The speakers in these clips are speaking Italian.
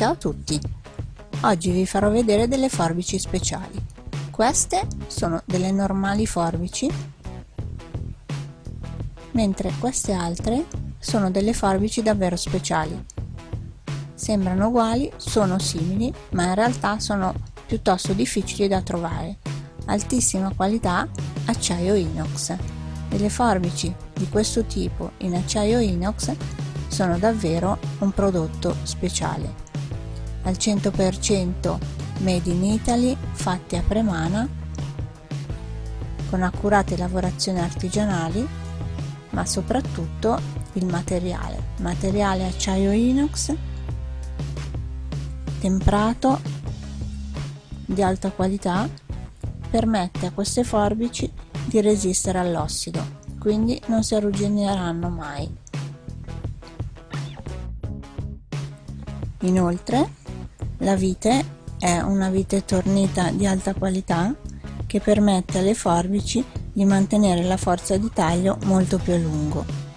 Ciao a tutti! Oggi vi farò vedere delle forbici speciali. Queste sono delle normali forbici, mentre queste altre sono delle forbici davvero speciali. Sembrano uguali, sono simili, ma in realtà sono piuttosto difficili da trovare. Altissima qualità, acciaio inox. Delle forbici di questo tipo in acciaio inox sono davvero un prodotto speciale al 100% made in Italy, fatti a Premana, con accurate lavorazioni artigianali, ma soprattutto il materiale, materiale acciaio inox, temprato, di alta qualità, permette a queste forbici di resistere all'ossido, quindi non si arruggineranno mai. Inoltre la vite è una vite tornita di alta qualità che permette alle forbici di mantenere la forza di taglio molto più a lungo.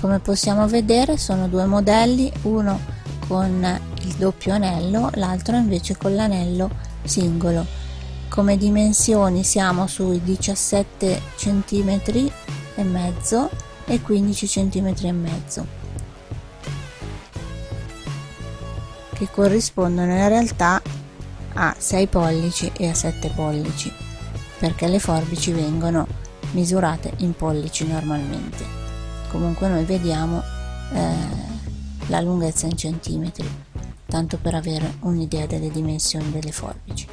Come possiamo vedere sono due modelli, uno con il doppio anello, l'altro invece con l'anello singolo come dimensioni siamo sui 17 cm e mezzo e 15 cm e mezzo che corrispondono in realtà a 6 pollici e a 7 pollici perché le forbici vengono misurate in pollici normalmente. Comunque noi vediamo eh, la lunghezza in centimetri tanto per avere un'idea delle dimensioni delle forbici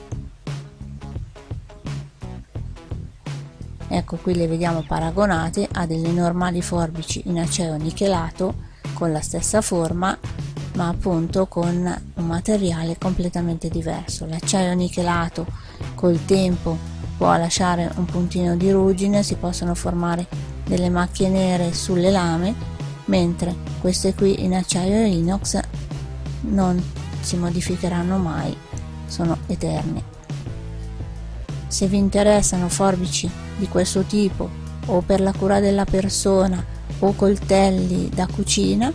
ecco qui le vediamo paragonate a delle normali forbici in acciaio nichelato con la stessa forma ma appunto con un materiale completamente diverso. L'acciaio nichelato col tempo può lasciare un puntino di ruggine si possono formare delle macchie nere sulle lame mentre queste qui in acciaio inox non si modificheranno mai sono eterne se vi interessano forbici di questo tipo o per la cura della persona o coltelli da cucina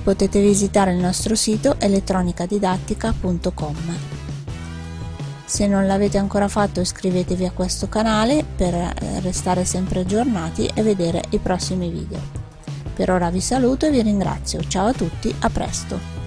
potete visitare il nostro sito elettronicadidattica.com se non l'avete ancora fatto iscrivetevi a questo canale per eh, restare sempre aggiornati e vedere i prossimi video. Per ora vi saluto e vi ringrazio. Ciao a tutti a presto